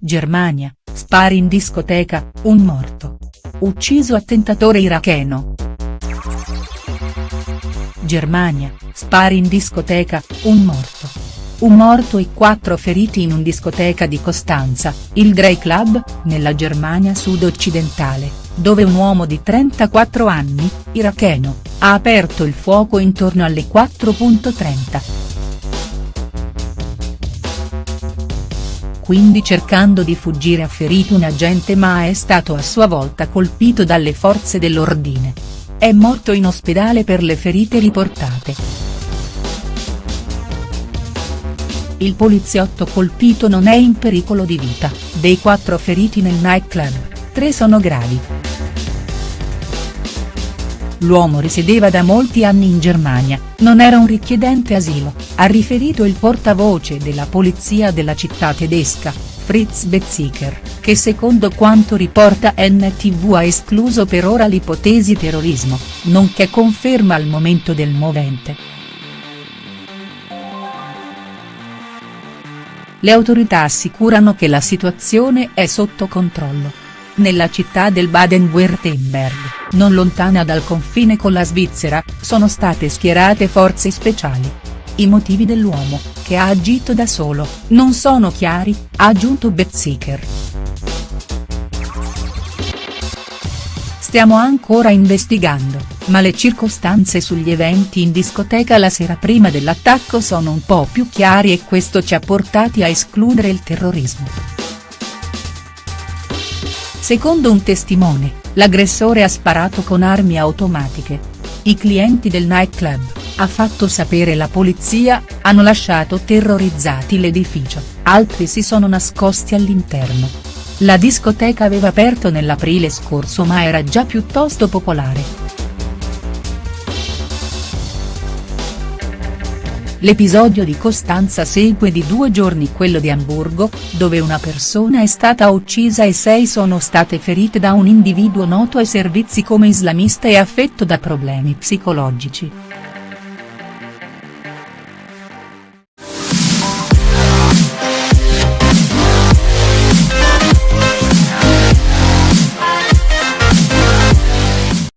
Germania, spari in discoteca, un morto. Ucciso attentatore iracheno. Germania, spari in discoteca, un morto. Un morto e quattro feriti in un discoteca di Costanza, il Grey Club, nella Germania sud-occidentale, dove un uomo di 34 anni, iracheno, ha aperto il fuoco intorno alle 4.30. quindi cercando di fuggire ha ferito un agente ma è stato a sua volta colpito dalle forze dell'ordine. È morto in ospedale per le ferite riportate. Il poliziotto colpito non è in pericolo di vita, dei quattro feriti nel nightclub, tre sono gravi. L'uomo risiedeva da molti anni in Germania, non era un richiedente asilo, ha riferito il portavoce della polizia della città tedesca, Fritz Betziker, che secondo quanto riporta NTV ha escluso per ora l'ipotesi terrorismo, nonché conferma al momento del movente. Le autorità assicurano che la situazione è sotto controllo. Nella città del Baden-Württemberg, non lontana dal confine con la Svizzera, sono state schierate forze speciali. I motivi dell'uomo, che ha agito da solo, non sono chiari, ha aggiunto Betziker. Stiamo ancora investigando, ma le circostanze sugli eventi in discoteca la sera prima dell'attacco sono un po' più chiari e questo ci ha portati a escludere il terrorismo. Secondo un testimone, l'aggressore ha sparato con armi automatiche. I clienti del nightclub, ha fatto sapere la polizia, hanno lasciato terrorizzati l'edificio, altri si sono nascosti all'interno. La discoteca aveva aperto nell'aprile scorso ma era già piuttosto popolare. L'episodio di Costanza segue di due giorni quello di Amburgo, dove una persona è stata uccisa e sei sono state ferite da un individuo noto ai servizi come islamista e affetto da problemi psicologici.